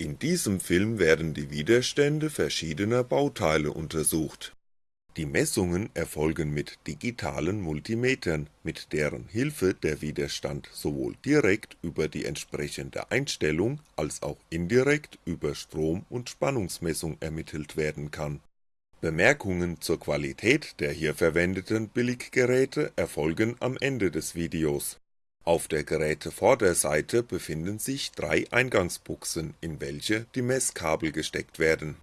In diesem Film werden die Widerstände verschiedener Bauteile untersucht. Die Messungen erfolgen mit digitalen Multimetern, mit deren Hilfe der Widerstand sowohl direkt über die entsprechende Einstellung als auch indirekt über Strom und Spannungsmessung ermittelt werden kann. Bemerkungen zur Qualität der hier verwendeten Billiggeräte erfolgen am Ende des Videos auf der Gerätevorderseite befinden sich drei Eingangsbuchsen, in welche die Messkabel gesteckt werden.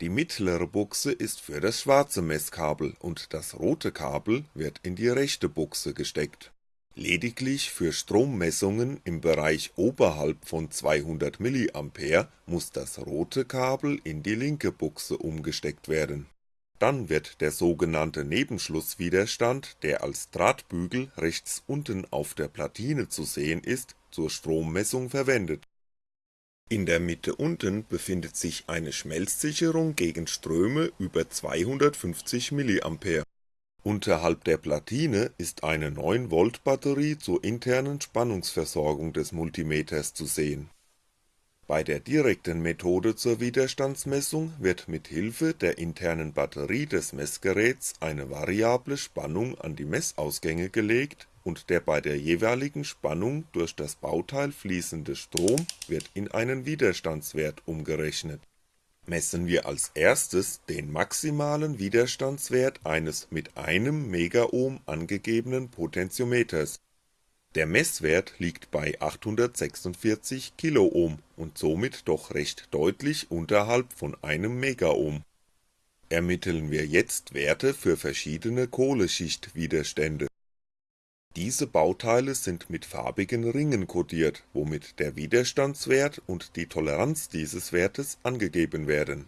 Die mittlere Buchse ist für das schwarze Messkabel und das rote Kabel wird in die rechte Buchse gesteckt. Lediglich für Strommessungen im Bereich oberhalb von 200mA muss das rote Kabel in die linke Buchse umgesteckt werden dann wird der sogenannte Nebenschlusswiderstand, der als Drahtbügel rechts unten auf der Platine zu sehen ist, zur Strommessung verwendet. In der Mitte unten befindet sich eine Schmelzsicherung gegen Ströme über 250mA. Unterhalb der Platine ist eine 9V Batterie zur internen Spannungsversorgung des Multimeters zu sehen bei der direkten Methode zur Widerstandsmessung wird mit Hilfe der internen Batterie des Messgeräts eine variable Spannung an die Messausgänge gelegt und der bei der jeweiligen Spannung durch das Bauteil fließende Strom wird in einen Widerstandswert umgerechnet. Messen wir als erstes den maximalen Widerstandswert eines mit einem Megaohm angegebenen Potentiometers der Messwert liegt bei 846 Kiloohm und somit doch recht deutlich unterhalb von einem Megaohm. Ermitteln wir jetzt Werte für verschiedene Kohleschichtwiderstände. Diese Bauteile sind mit farbigen Ringen kodiert, womit der Widerstandswert und die Toleranz dieses Wertes angegeben werden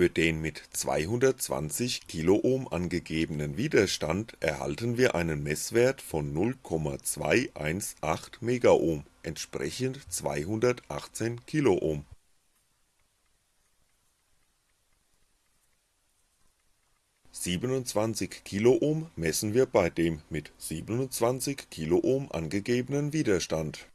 für den mit 220 Kiloohm angegebenen Widerstand erhalten wir einen Messwert von 0,218 Megaohm, entsprechend 218 Kiloohm. Siebenundzwanzig Kiloohm messen wir bei dem mit 27 Kiloohm angegebenen Widerstand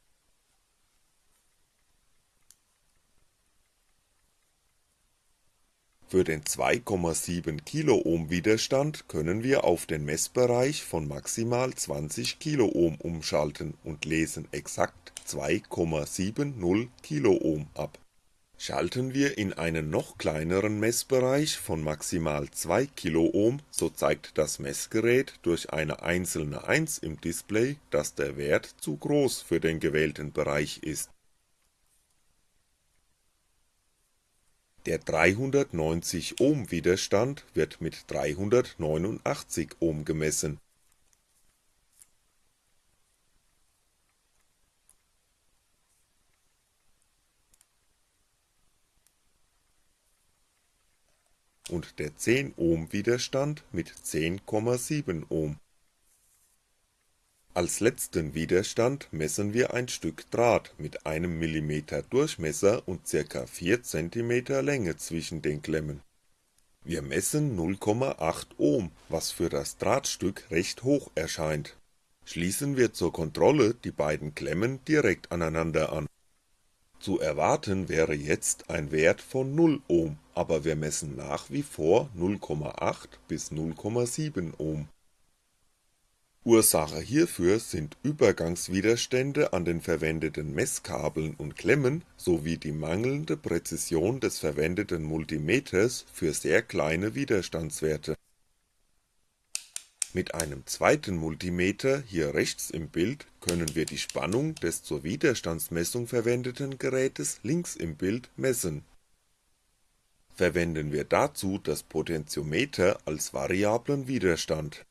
Für den 2,7 Kiloohm Widerstand können wir auf den Messbereich von maximal 20 Kiloohm umschalten und lesen exakt 2,70 Kiloohm ab. Schalten wir in einen noch kleineren Messbereich von maximal 2 Kiloohm, so zeigt das Messgerät durch eine einzelne 1 im Display, dass der Wert zu groß für den gewählten Bereich ist Der 390 Ohm Widerstand wird mit 389 Ohm gemessen. und der 10 Ohm Widerstand mit 10,7 Ohm als letzten Widerstand messen wir ein Stück Draht mit einem mm Durchmesser und ca. 4 cm Länge zwischen den Klemmen. Wir messen 0,8 Ohm, was für das Drahtstück recht hoch erscheint. Schließen wir zur Kontrolle die beiden Klemmen direkt aneinander an. Zu erwarten wäre jetzt ein Wert von 0 Ohm, aber wir messen nach wie vor 0,8 bis 0,7 Ohm Ursache hierfür sind Übergangswiderstände an den verwendeten Messkabeln und Klemmen sowie die mangelnde Präzision des verwendeten Multimeters für sehr kleine Widerstandswerte. Mit einem zweiten Multimeter hier rechts im Bild können wir die Spannung des zur Widerstandsmessung verwendeten Gerätes links im Bild messen. Verwenden wir dazu das Potentiometer als variablen Widerstand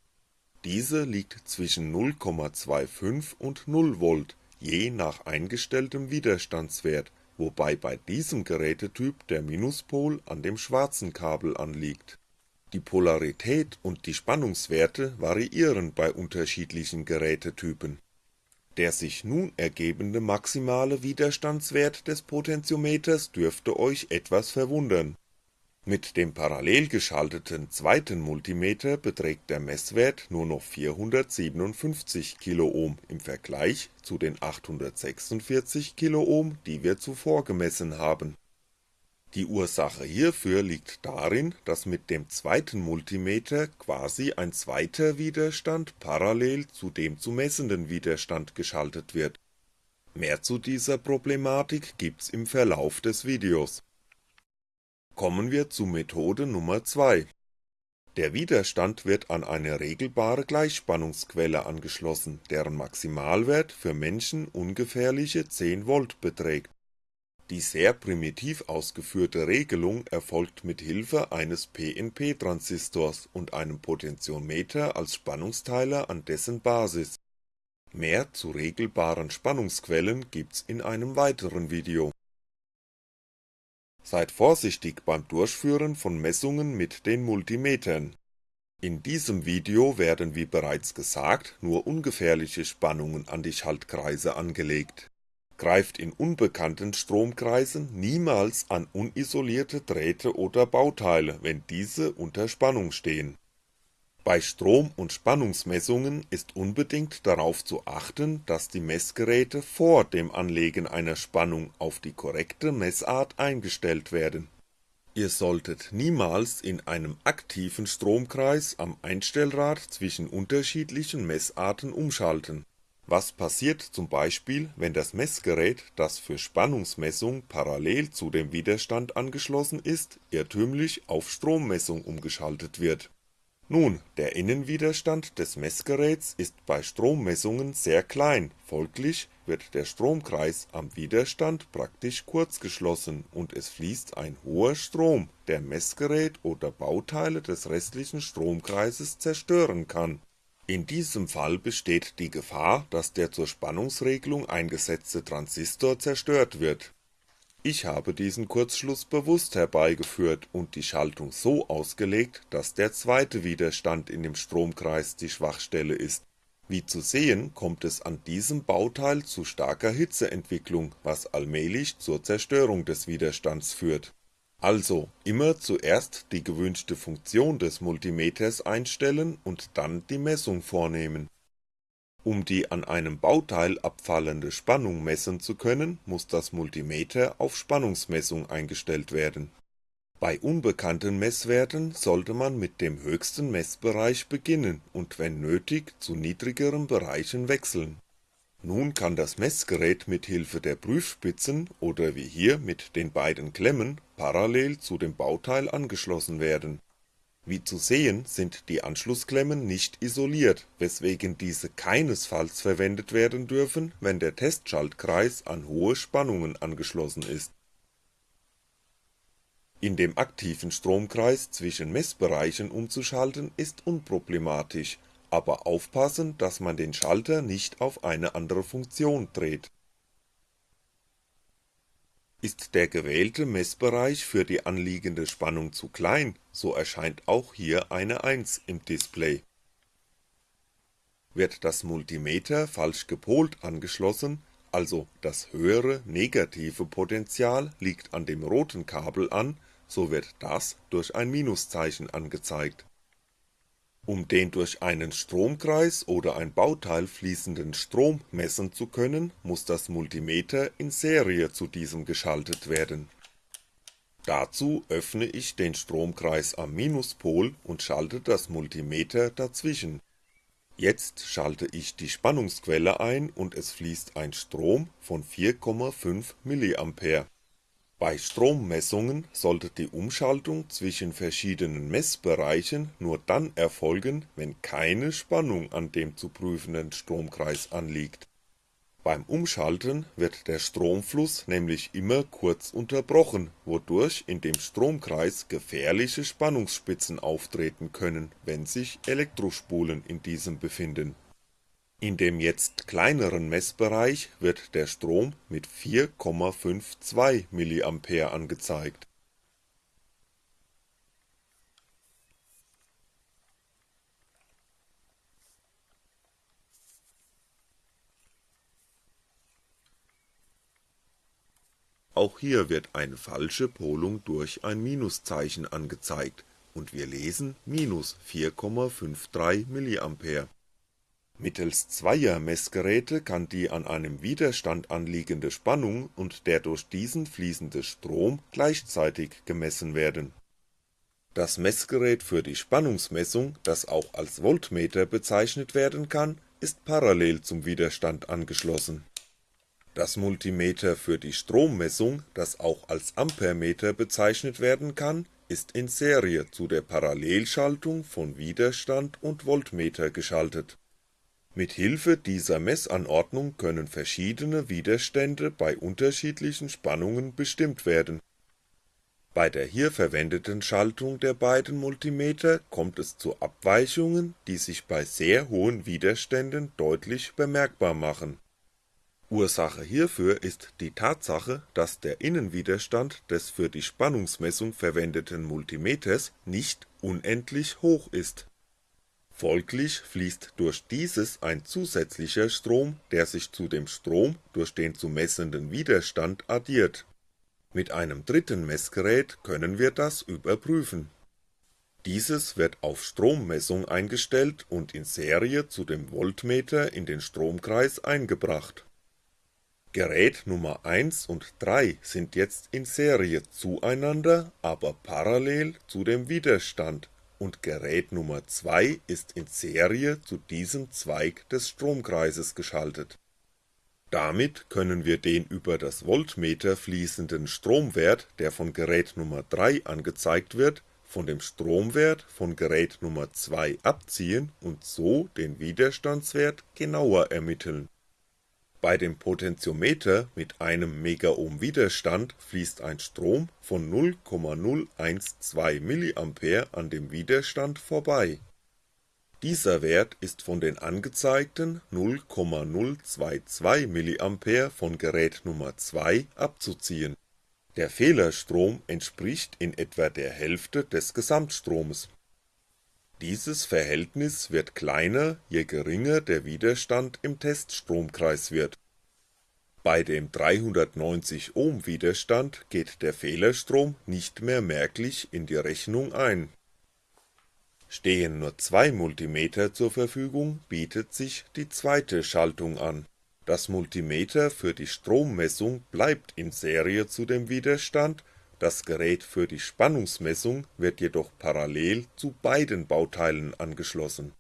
diese liegt zwischen 0,25 und 0V je nach eingestelltem Widerstandswert, wobei bei diesem Gerätetyp der Minuspol an dem schwarzen Kabel anliegt. Die Polarität und die Spannungswerte variieren bei unterschiedlichen Gerätetypen. Der sich nun ergebende maximale Widerstandswert des Potentiometers dürfte euch etwas verwundern Mit dem parallel geschalteten zweiten Multimeter beträgt der Messwert nur noch 457 kΩ im Vergleich zu den 846 kΩ, die wir zuvor gemessen haben. Die Ursache hierfür liegt darin, dass mit dem zweiten Multimeter quasi ein zweiter Widerstand parallel zu dem zu messenden Widerstand geschaltet wird. Mehr zu dieser Problematik gibt's im Verlauf des Videos Kommen wir zu Methode Nummer 2. Der Widerstand wird an eine regelbare Gleichspannungsquelle angeschlossen, deren Maximalwert für Menschen ungefährliche 10V beträgt. Die sehr primitiv ausgeführte Regelung erfolgt mit Hilfe eines PNP-Transistors und einem Potentiometer als Spannungsteiler an dessen Basis. Mehr zu regelbaren Spannungsquellen gibt's in einem weiteren Video Seid vorsichtig beim Durchführen von Messungen mit den Multimetern. In diesem Video werden wie bereits gesagt nur ungefährliche Spannungen an die Schaltkreise angelegt. Greift in unbekannten Stromkreisen niemals an unisolierte Drähte oder Bauteile, wenn diese unter Spannung stehen bei Strom und Spannungsmessungen ist unbedingt darauf zu achten, dass die Messgeräte vor dem Anlegen einer Spannung auf die korrekte Messart eingestellt werden. Ihr solltet niemals in einem aktiven Stromkreis am Einstellrad zwischen unterschiedlichen Messarten umschalten. Was passiert zum Beispiel, wenn das Messgerät, das für Spannungsmessung parallel zu dem Widerstand angeschlossen ist, irrtümlich auf Strommessung umgeschaltet wird nun, der Innenwiderstand des Messgeräts ist bei Strommessungen sehr klein, folglich wird der Stromkreis am Widerstand praktisch kurzgeschlossen und es fließt ein hoher Strom, der Messgerät oder Bauteile des restlichen Stromkreises zerstören kann. In diesem Fall besteht die Gefahr, dass der zur Spannungsregelung eingesetzte Transistor zerstört wird ich habe diesen Kurzschluss bewusst herbeigeführt und die Schaltung so ausgelegt, dass der zweite Widerstand in dem Stromkreis die Schwachstelle ist. Wie zu sehen, kommt es an diesem Bauteil zu starker Hitzeentwicklung, was allmählich zur Zerstörung des Widerstands führt. Also immer zuerst die gewünschte Funktion des Multimeters einstellen und dann die Messung vornehmen um die an einem Bauteil abfallende Spannung messen zu können, muss das Multimeter auf Spannungsmessung eingestellt werden. Bei unbekannten Messwerten sollte man mit dem höchsten Messbereich beginnen und wenn nötig zu niedrigeren Bereichen wechseln. Nun kann das Messgerät mit Hilfe der Prüfspitzen oder wie hier mit den beiden Klemmen parallel zu dem Bauteil angeschlossen werden wie zu sehen sind die Anschlussklemmen nicht isoliert, weswegen diese keinesfalls verwendet werden dürfen, wenn der Testschaltkreis an hohe Spannungen angeschlossen ist. In dem aktiven Stromkreis zwischen Messbereichen umzuschalten ist unproblematisch, aber aufpassen, dass man den Schalter nicht auf eine andere Funktion dreht ist der gewählte Messbereich für die anliegende Spannung zu klein, so erscheint auch hier eine 1 im Display. Wird das Multimeter falsch gepolt angeschlossen, also das höhere negative Potential liegt an dem roten Kabel an, so wird das durch ein Minuszeichen angezeigt um den durch einen Stromkreis oder ein Bauteil fließenden Strom messen zu können, muss das Multimeter in Serie zu diesem geschaltet werden. Dazu öffne ich den Stromkreis am Minuspol und schalte das Multimeter dazwischen. Jetzt schalte ich die Spannungsquelle ein und es fließt ein Strom von 4,5mA bei Strommessungen sollte die Umschaltung zwischen verschiedenen Messbereichen nur dann erfolgen, wenn keine Spannung an dem zu prüfenden Stromkreis anliegt. Beim Umschalten wird der Stromfluss nämlich immer kurz unterbrochen, wodurch in dem Stromkreis gefährliche Spannungsspitzen auftreten können, wenn sich Elektrospulen in diesem befinden in dem jetzt kleineren Messbereich wird der Strom mit 4,52mA angezeigt. auch hier wird eine falsche Polung durch ein Minuszeichen angezeigt und wir lesen minus 4,53 mA. Mittels zweier Messgeräte kann die an einem Widerstand anliegende Spannung und der durch diesen fließende Strom gleichzeitig gemessen werden. Das Messgerät für die Spannungsmessung, das auch als Voltmeter bezeichnet werden kann, ist parallel zum Widerstand angeschlossen. Das Multimeter für die Strommessung, das auch als Ampermeter bezeichnet werden kann, ist in Serie zu der Parallelschaltung von Widerstand und Voltmeter geschaltet mit Hilfe dieser Messanordnung können verschiedene Widerstände bei unterschiedlichen Spannungen bestimmt werden. Bei der hier verwendeten Schaltung der beiden Multimeter kommt es zu Abweichungen, die sich bei sehr hohen Widerständen deutlich bemerkbar machen. Ursache hierfür ist die Tatsache, dass der Innenwiderstand des für die Spannungsmessung verwendeten Multimeters nicht unendlich hoch ist Folglich fließt durch dieses ein zusätzlicher Strom, der sich zu dem Strom durch den zu messenden Widerstand addiert. Mit einem dritten Messgerät können wir das überprüfen. Dieses wird auf Strommessung eingestellt und in Serie zu dem Voltmeter in den Stromkreis eingebracht. Gerät Nummer 1 und 3 sind jetzt in Serie zueinander, aber parallel zu dem Widerstand und Gerät Nummer 2 ist in Serie zu diesem Zweig des Stromkreises geschaltet. Damit können wir den über das Voltmeter fließenden Stromwert, der von Gerät Nummer 3 angezeigt wird, von dem Stromwert von Gerät Nummer 2 abziehen und so den Widerstandswert genauer ermitteln bei dem Potentiometer mit einem Megohm Widerstand fließt ein Strom von 0,012 mA an dem Widerstand vorbei. Dieser Wert ist von den angezeigten 0,022 mA von Gerät Nummer 2 abzuziehen. Der Fehlerstrom entspricht in etwa der Hälfte des Gesamtstromes dieses Verhältnis wird kleiner, je geringer der Widerstand im Teststromkreis wird. Bei dem 390 Ohm Widerstand geht der Fehlerstrom nicht mehr merklich in die Rechnung ein. Stehen nur zwei Multimeter zur Verfügung, bietet sich die zweite Schaltung an. Das Multimeter für die Strommessung bleibt in Serie zu dem Widerstand das Gerät für die Spannungsmessung wird jedoch parallel zu beiden Bauteilen angeschlossen.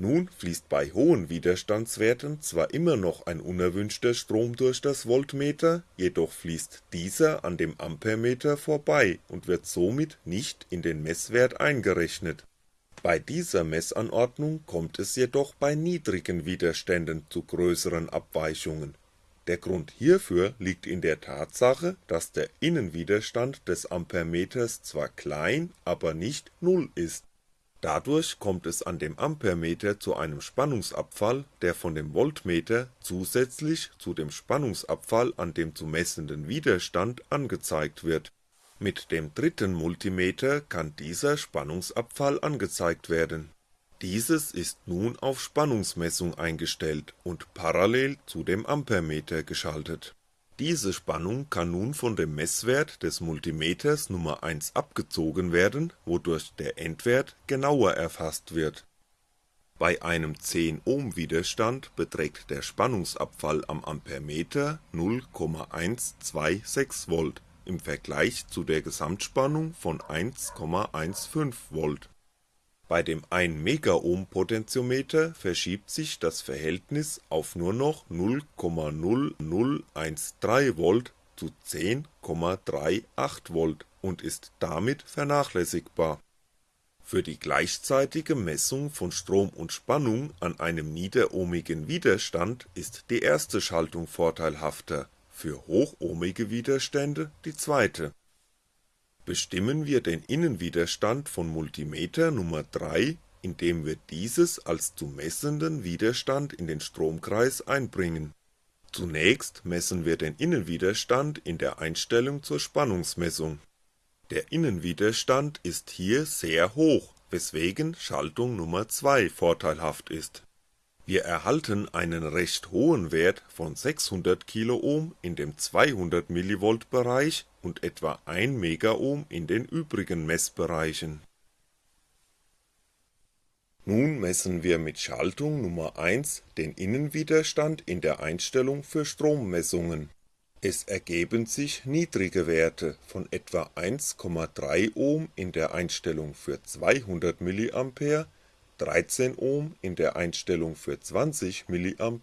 Nun fließt bei hohen Widerstandswerten zwar immer noch ein unerwünschter Strom durch das Voltmeter, jedoch fließt dieser an dem Ampermeter vorbei und wird somit nicht in den Messwert eingerechnet. Bei dieser Messanordnung kommt es jedoch bei niedrigen Widerständen zu größeren Abweichungen der Grund hierfür liegt in der Tatsache, dass der Innenwiderstand des Ampermeters zwar klein, aber nicht Null ist. Dadurch kommt es an dem Ampermeter zu einem Spannungsabfall, der von dem Voltmeter zusätzlich zu dem Spannungsabfall an dem zu messenden Widerstand angezeigt wird. Mit dem dritten Multimeter kann dieser Spannungsabfall angezeigt werden dieses ist nun auf Spannungsmessung eingestellt und parallel zu dem Ampermeter geschaltet. Diese Spannung kann nun von dem Messwert des Multimeters Nummer 1 abgezogen werden, wodurch der Endwert genauer erfasst wird. Bei einem 10 Ohm Widerstand beträgt der Spannungsabfall am Ampermeter 0,126V im Vergleich zu der Gesamtspannung von 1,15V bei dem 1 Megohm Potentiometer verschiebt sich das Verhältnis auf nur noch 0,0013V zu 10,38V und ist damit vernachlässigbar. Für die gleichzeitige Messung von Strom und Spannung an einem niederohmigen Widerstand ist die erste Schaltung vorteilhafter, für hochohmige Widerstände die zweite bestimmen wir den Innenwiderstand von Multimeter Nummer 3, indem wir dieses als zu messenden Widerstand in den Stromkreis einbringen. Zunächst messen wir den Innenwiderstand in der Einstellung zur Spannungsmessung. Der Innenwiderstand ist hier sehr hoch, weswegen Schaltung Nummer 2 vorteilhaft ist Wir erhalten einen recht hohen Wert von 600 Kiloohm in dem 200mV Bereich und etwa 1 Megaohm in den übrigen Messbereichen. Nun messen wir mit Schaltung Nummer 1 den Innenwiderstand in der Einstellung für Strommessungen. Es ergeben sich niedrige Werte von etwa 1,3 Ohm in der Einstellung für 200 mA 13 Ohm in der Einstellung für 20 mA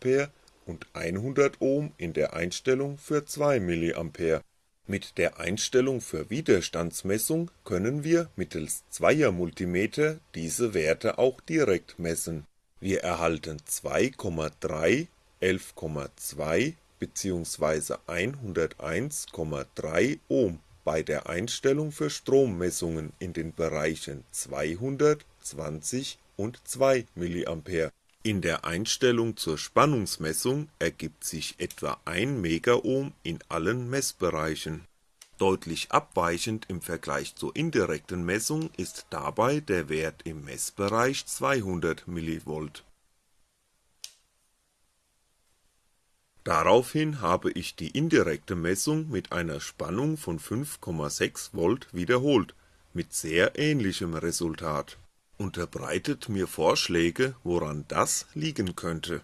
und 100 Ohm in der Einstellung für 2 mA. Mit der Einstellung für Widerstandsmessung können wir mittels Zweier-Multimeter diese Werte auch direkt messen. Wir erhalten 2,3, 11,2 bzw. 101,3 Ohm bei der Einstellung für Strommessungen in den Bereichen 200, 20 und 2 mA. In der Einstellung zur Spannungsmessung ergibt sich etwa 1 Megaohm in allen Messbereichen. Deutlich abweichend im Vergleich zur indirekten Messung ist dabei der Wert im Messbereich 200 mV. Daraufhin habe ich die indirekte Messung mit einer Spannung von 5,6V wiederholt, mit sehr ähnlichem Resultat unterbreitet mir Vorschläge, woran das liegen könnte.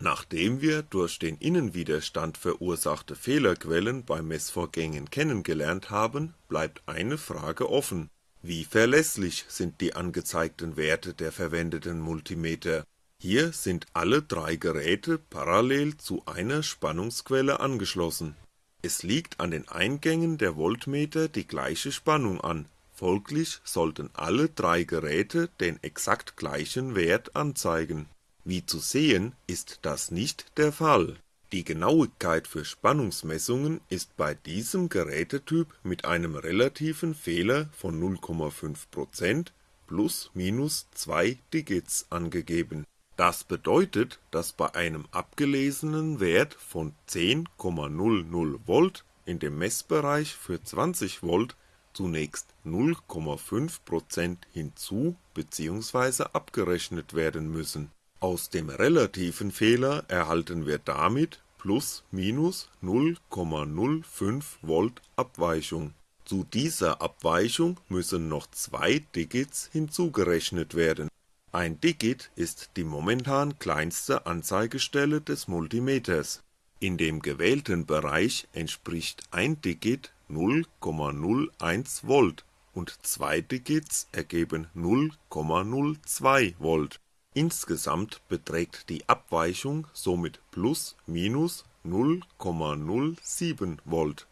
Nachdem wir durch den Innenwiderstand verursachte Fehlerquellen bei Messvorgängen kennengelernt haben, bleibt eine Frage offen: Wie verlässlich sind die angezeigten Werte der verwendeten Multimeter? Hier sind alle drei Geräte parallel zu einer Spannungsquelle angeschlossen. Es liegt an den Eingängen der Voltmeter die gleiche Spannung an Folglich sollten alle drei Geräte den exakt gleichen Wert anzeigen. Wie zu sehen, ist das nicht der Fall. Die Genauigkeit für Spannungsmessungen ist bei diesem Gerätetyp mit einem relativen Fehler von 0,5% plus minus 2 Digits angegeben. Das bedeutet, dass bei einem abgelesenen Wert von 10,00V in dem Messbereich für 20V zunächst 0,5% hinzu bzw. abgerechnet werden müssen. Aus dem relativen Fehler erhalten wir damit plus minus 0,05V Abweichung. Zu dieser Abweichung müssen noch zwei Digits hinzugerechnet werden. Ein Digit ist die momentan kleinste Anzeigestelle des Multimeters. In dem gewählten Bereich entspricht ein Digit 0,01V und 2 Digits ergeben 0,02V. Insgesamt beträgt die Abweichung somit plus minus 0,07V.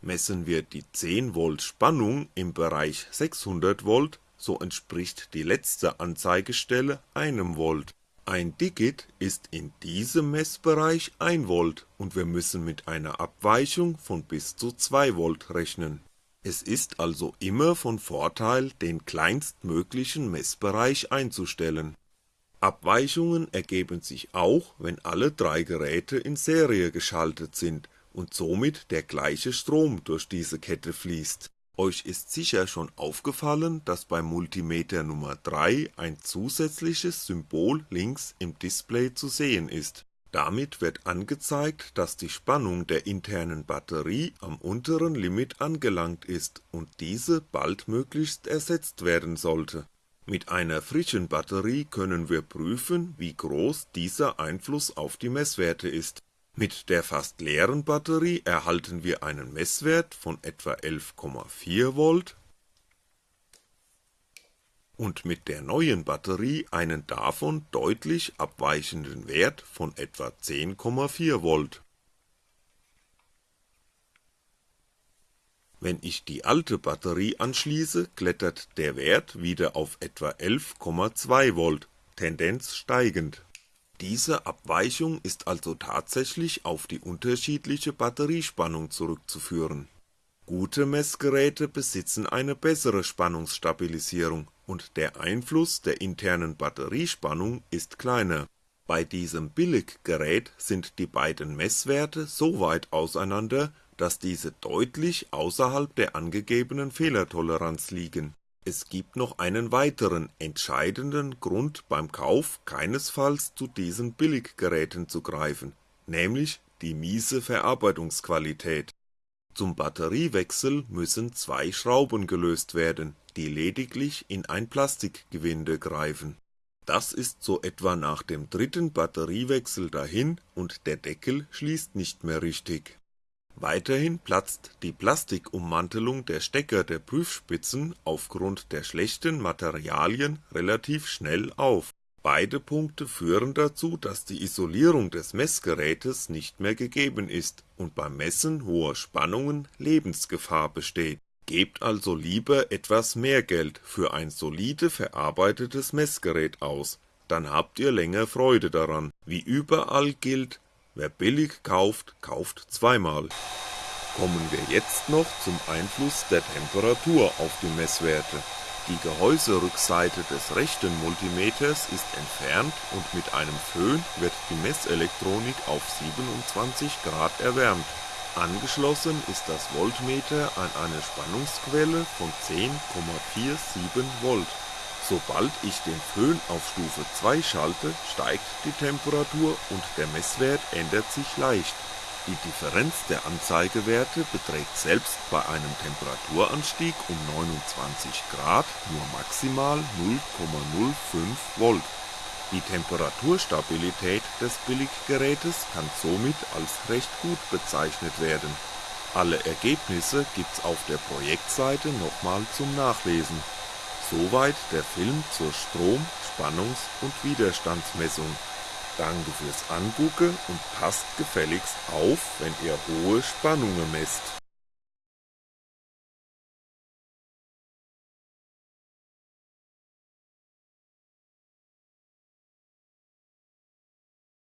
Messen wir die 10V Spannung im Bereich 600V, so entspricht die letzte Anzeigestelle einem Volt ein Digit ist in diesem Messbereich 1V und wir müssen mit einer Abweichung von bis zu 2V rechnen. Es ist also immer von Vorteil den kleinstmöglichen Messbereich einzustellen. Abweichungen ergeben sich auch, wenn alle drei Geräte in Serie geschaltet sind und somit der gleiche Strom durch diese Kette fließt euch ist sicher schon aufgefallen, dass beim Multimeter Nummer 3 ein zusätzliches Symbol links im Display zu sehen ist. Damit wird angezeigt, dass die Spannung der internen Batterie am unteren Limit angelangt ist und diese baldmöglichst ersetzt werden sollte. Mit einer frischen Batterie können wir prüfen, wie groß dieser Einfluss auf die Messwerte ist mit der fast leeren Batterie erhalten wir einen Messwert von etwa 11,4V und mit der neuen Batterie einen davon deutlich abweichenden Wert von etwa 10,4V. Wenn ich die alte Batterie anschließe, klettert der Wert wieder auf etwa 11,2V, Tendenz steigend diese Abweichung ist also tatsächlich auf die unterschiedliche Batteriespannung zurückzuführen. Gute Messgeräte besitzen eine bessere Spannungsstabilisierung und der Einfluss der internen Batteriespannung ist kleiner. Bei diesem Billiggerät sind die beiden Messwerte so weit auseinander, dass diese deutlich außerhalb der angegebenen Fehlertoleranz liegen Es gibt noch einen weiteren entscheidenden Grund beim Kauf keinesfalls zu diesen Billiggeräten zu greifen, nämlich die miese Verarbeitungsqualität. Zum Batteriewechsel müssen zwei Schrauben gelöst werden, die lediglich in ein Plastikgewinde greifen. Das ist so etwa nach dem dritten Batteriewechsel dahin und der Deckel schließt nicht mehr richtig. Weiterhin platzt die Plastikummantelung der Stecker der Prüfspitzen aufgrund der schlechten Materialien relativ schnell auf. Beide Punkte führen dazu, dass die Isolierung des Messgerätes nicht mehr gegeben ist und beim Messen hoher Spannungen Lebensgefahr besteht Gebt also lieber etwas mehr Geld für ein solide verarbeitetes Messgerät aus, dann habt ihr länger Freude daran. Wie überall gilt, wer billig kauft, kauft zweimal. Kommen wir jetzt noch zum Einfluss der Temperatur auf die Messwerte. Die Gehäuserückseite des rechten Multimeters ist entfernt und mit einem Föhn wird die Messelektronik auf 27 Grad erwärmt Angeschlossen ist das Voltmeter an eine Spannungsquelle von 10,47V. Sobald ich den Föhn auf Stufe 2 schalte, steigt die Temperatur und der Messwert ändert sich leicht. Die Differenz der Anzeigewerte beträgt selbst bei einem Temperaturanstieg um 29 Grad nur maximal 0,05V die Temperaturstabilität des Billiggerätes kann somit als recht gut bezeichnet werden. Alle Ergebnisse gibt's auf der Projektseite nochmal zum Nachlesen. Soweit der Film zur Strom Spannungs und Widerstandsmessung. Danke fürs Angucken und passt gefälligst auf, wenn ihr hohe Spannungen messt